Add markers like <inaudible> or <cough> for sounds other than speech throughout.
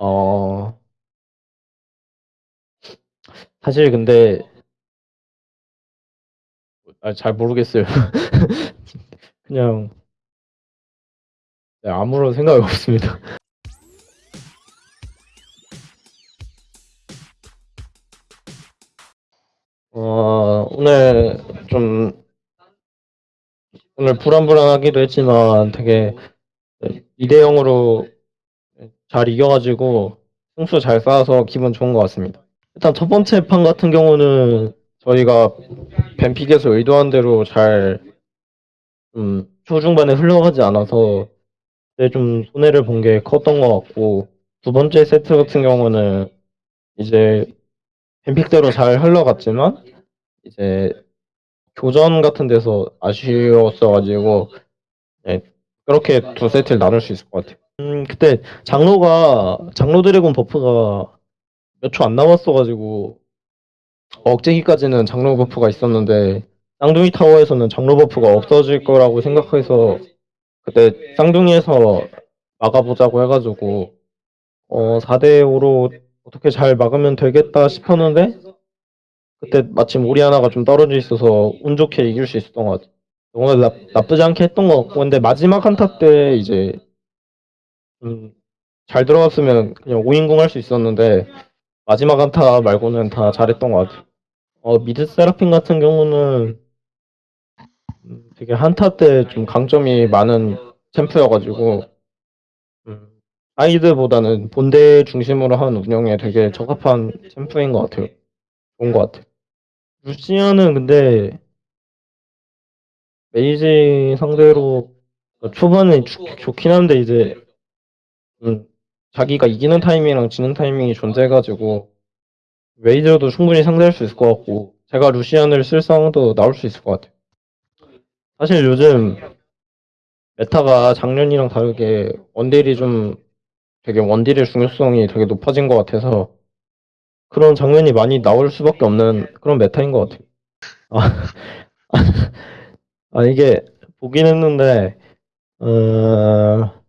어, 사실 근데 아, 잘 모르겠어요. <laughs> 그냥 네, 아무런 생각이 없습니다. <laughs> 어, 오늘 좀 오늘 불안불안하기도 했지만 되게 2대 0으로 잘 이겨가지고 승수 잘 쌓아서 기분 좋은 것 같습니다. 일단 첫 번째 판 같은 경우는 저희가 벤픽에서 의도한 대로 잘 음, 초중반에 흘러가지 않아서 좀 손해를 본 게 컸던 것 같고 두 번째 세트 같은 경우는 이제 벤픽대로 잘 흘러갔지만 이제 교전 같은 데서 아쉬웠어가지고 네, 그렇게 두 세트를 나눌 수 있을 것 같아요. 음, 그때 장로가 장로 dragon buff가 몇 초 안 남았어가지고 억제기까지는 장로 buff가 있었는데 쌍둥이 타워에서는 장로 buff가 없어질 거라고 생각해서 그때 쌍둥이에서 막아보자고 해가지고 어 4대 5로 어떻게 잘 막으면 되겠다 싶었는데 그때 마침 오리아나가 좀 떨어져 있어서 운 좋게 이길 수 있었던 것 같아요. 오늘 나, 나쁘지 않게 했던 것 같고 근데 마지막 한타 때 이제 음, 잘 들어갔으면 그냥 5인궁 할수 있었는데 마지막 한타 말고는 다 잘했던 것 같아요. 어, 미드 세라핀 같은 경우는 음, 되게 한타 때 좀 강점이 많은 챔프여가지고 음, 아이드보다는 본대 중심으로 한 운영에 되게 적합한 챔프인 것 같아요. 좋은 것 같아요. 루시안은 근데 mage 상대로 초반에 좋, 좋긴 한데 이제 음, 자기가 이기는 타이밍이랑 지는 타이밍이 존재해가지고 mage도 충분히 상대할 수 있을 것 같고 제가 루시안을 쓸 상황도 나올 수 있을 것 같아요. 사실 요즘 meta가 작년이랑 다르게 원딜이 좀 되게 원딜의 중요성이 되게 높아진 것 같아서 그런 장면이 많이 나올 수밖에 없는 그런 메타인 것 같아요. 아, <laughs> 아 이게 보긴 했는데 어...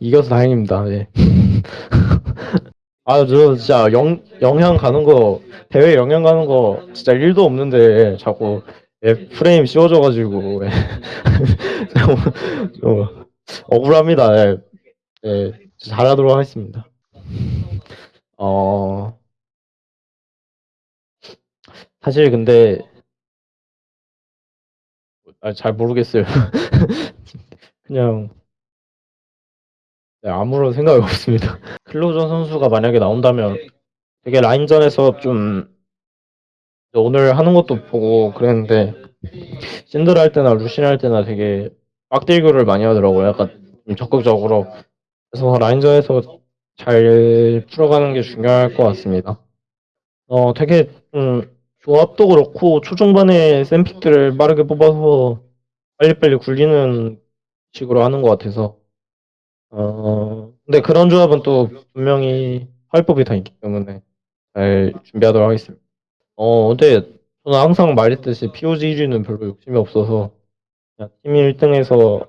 이겨서 다행입니다. 예. <laughs> 아, 저 진짜 영, 영향 가는 거, 대회 영향 가는 거 진짜 1도 없는데 자꾸 예, 프레임 씌워져가지고 예. <laughs> 좀 억울합니다. 예. 예, 잘하도록 하겠습니다. 어, 사실 근데 아, 잘 모르겠어요. <laughs> 그냥 네, 아무런 생각이 없습니다. <laughs> 클로저 선수가 만약에 나온다면 되게 라인전에서 좀 오늘 하는 것도 보고 그랬는데 신드라 할 때나 루신 할 때나 되게 빡딜교를 많이 하더라고요. 약간 좀 적극적으로. 그래서 라인전에서 잘 풀어가는 게 중요할 것 같습니다. 어, 되게 음, 조합도 그렇고 초중반에 샘픽들을 빠르게 뽑아서 빨리빨리 굴리는 식으로 하는 것 같아서 어, 근데 그런 조합은 또 분명히 활법이 다 있기 때문에 잘 준비하도록 하겠습니다. 어, 근데 저는 항상 말했듯이 POG 1위는 별로 욕심이 없어서 그냥 팀이 1등해서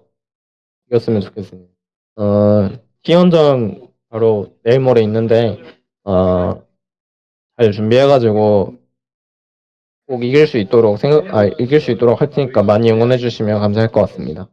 이겼으면 좋겠습니다. 어, T연전 바로 내일 모레 있는데 어, 잘 준비해가지고 꼭 이길 수 있도록 생각, 아, 이길 수 있도록 할 테니까 많이 응원해 주시면 감사할 것 같습니다.